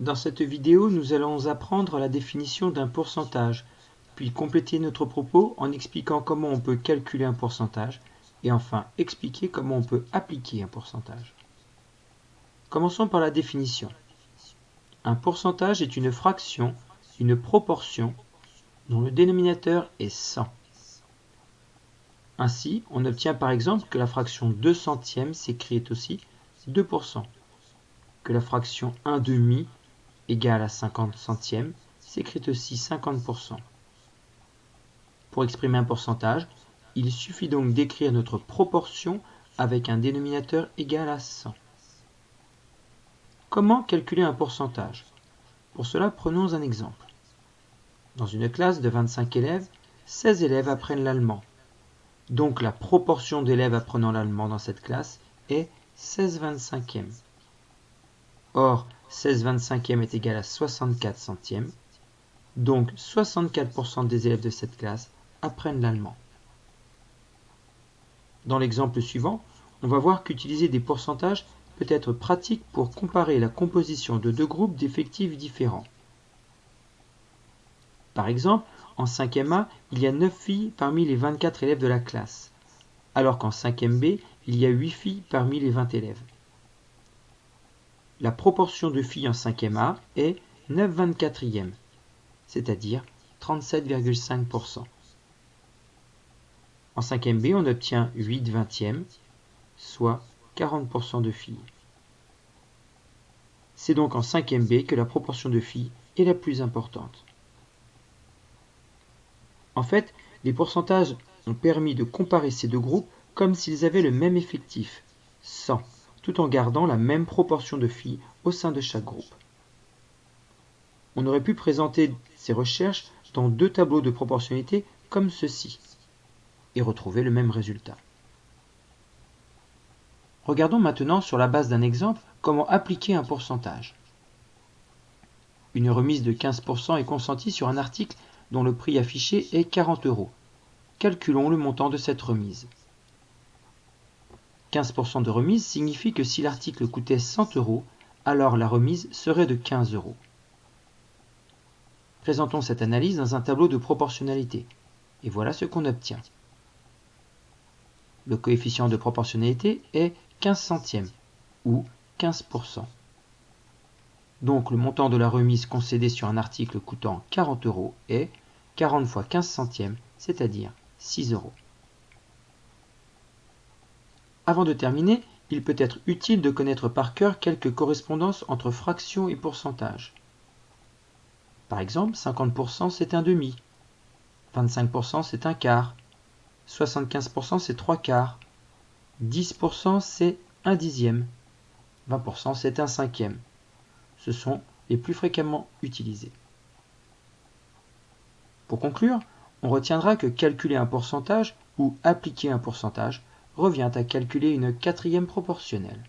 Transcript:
Dans cette vidéo, nous allons apprendre la définition d'un pourcentage, puis compléter notre propos en expliquant comment on peut calculer un pourcentage, et enfin expliquer comment on peut appliquer un pourcentage. Commençons par la définition. Un pourcentage est une fraction, une proportion, dont le dénominateur est 100. Ainsi, on obtient par exemple que la fraction 2 centièmes s'écrit aussi 2%, que la fraction 1 demi égale à 50 centièmes s'écrit aussi 50%. Pour exprimer un pourcentage, il suffit donc d'écrire notre proportion avec un dénominateur égal à 100. Comment calculer un pourcentage? Pour cela, prenons un exemple. Dans une classe de 25 élèves, 16 élèves apprennent l'allemand. Donc la proportion d'élèves apprenant l'allemand dans cette classe est 16 25e. Or, 16 25e est égal à 64 centièmes. Donc 64% des élèves de cette classe apprennent l'allemand. Dans l'exemple suivant, on va voir qu'utiliser des pourcentages peut être pratique pour comparer la composition de deux groupes d'effectifs différents. Par exemple, en 5e A, il y a 9 filles parmi les 24 élèves de la classe, alors qu'en 5e B, il y a 8 filles parmi les 20 élèves. La proportion de filles en 5e A est 9 24e, c'est-à-dire 37,5%. En 5e B, on obtient 8 20e, soit 40% de filles. C'est donc en 5e B que la proportion de filles est la plus importante. En fait, les pourcentages ont permis de comparer ces deux groupes comme s'ils avaient le même effectif, 100, tout en gardant la même proportion de filles au sein de chaque groupe. On aurait pu présenter ces recherches dans deux tableaux de proportionnalité comme ceci et retrouver le même résultat. Regardons maintenant sur la base d'un exemple comment appliquer un pourcentage. Une remise de 15% est consentie sur un article dont le prix affiché est 40 euros. Calculons le montant de cette remise. 15% de remise signifie que si l'article coûtait 100 euros, alors la remise serait de 15 euros. Présentons cette analyse dans un tableau de proportionnalité. Et voilà ce qu'on obtient. Le coefficient de proportionnalité est 15 centièmes, ou 15%. Donc le montant de la remise concédée sur un article coûtant 40 euros est 40 fois 15 centièmes, c'est-à-dire 6 euros. Avant de terminer, il peut être utile de connaître par cœur quelques correspondances entre fractions et pourcentages. Par exemple, 50% c'est un demi, 25% c'est un quart, 75% c'est trois quarts, 10% c'est un dixième, 20% c'est un cinquième. Ce sont les plus fréquemment utilisés. Pour conclure, on retiendra que calculer un pourcentage ou appliquer un pourcentage revient à calculer une quatrième proportionnelle.